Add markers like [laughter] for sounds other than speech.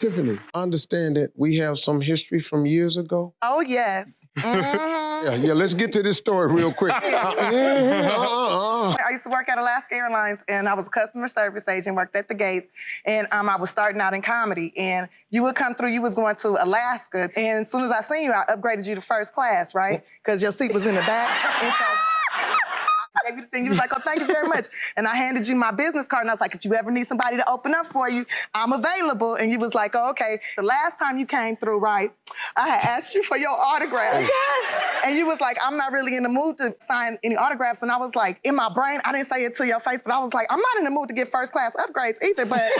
Tiffany, understand that we have some history from years ago. Oh, yes. Mhm. Yeah, yeah. Let's get to this story real quick. [laughs] Uh, uh. I used to work at Alaska Airlines, and I was a customer service agent, worked at the gates, and um, I was starting out in comedy. And you would come through, you was going to Alaska, and as soon as I seen you, I upgraded you to first class, right? Because your seat was in the back. I gave you the thing. You was like, oh, thank you very much. And I handed you my business card, and I was like, if you ever need somebody to open up for you, I'm available. And you was like, oh, okay. The last time you came through, right, I had asked you for your autograph. And you was like, I'm not really in the mood to sign any autographs. And I was like, in my brain, I didn't say it to your face, but I was like, I'm not in the mood to get first class upgrades either, but [laughs]